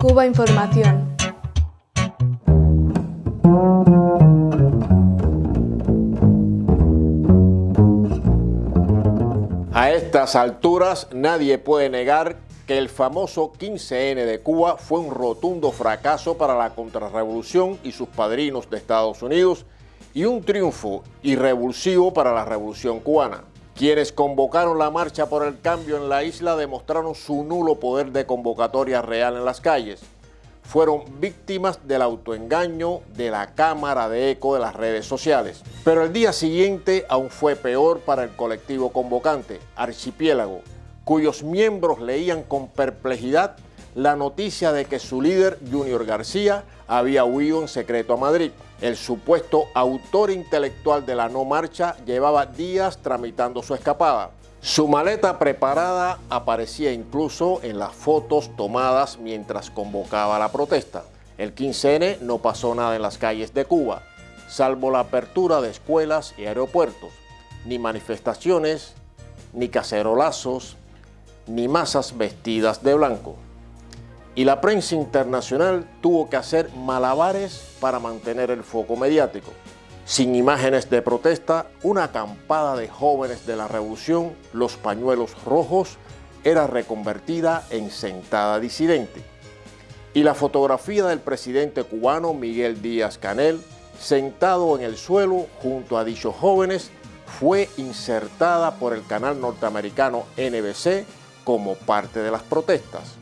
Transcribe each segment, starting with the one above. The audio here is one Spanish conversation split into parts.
Cuba Información. A estas alturas nadie puede negar que el famoso 15N de Cuba fue un rotundo fracaso para la contrarrevolución y sus padrinos de Estados Unidos y un triunfo irrevulsivo para la revolución cubana. Quienes convocaron la marcha por el cambio en la isla demostraron su nulo poder de convocatoria real en las calles. Fueron víctimas del autoengaño de la cámara de eco de las redes sociales. Pero el día siguiente aún fue peor para el colectivo convocante, Archipiélago, cuyos miembros leían con perplejidad la noticia de que su líder, Junior García, había huido en secreto a Madrid. El supuesto autor intelectual de la no marcha llevaba días tramitando su escapada. Su maleta preparada aparecía incluso en las fotos tomadas mientras convocaba la protesta. El 15N no pasó nada en las calles de Cuba, salvo la apertura de escuelas y aeropuertos, ni manifestaciones, ni cacerolazos, ni masas vestidas de blanco y la prensa internacional tuvo que hacer malabares para mantener el foco mediático. Sin imágenes de protesta, una acampada de jóvenes de la revolución, los pañuelos rojos, era reconvertida en sentada disidente. Y la fotografía del presidente cubano Miguel Díaz Canel, sentado en el suelo junto a dichos jóvenes, fue insertada por el canal norteamericano NBC como parte de las protestas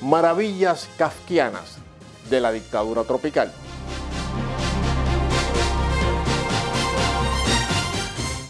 maravillas kafkianas de la dictadura tropical.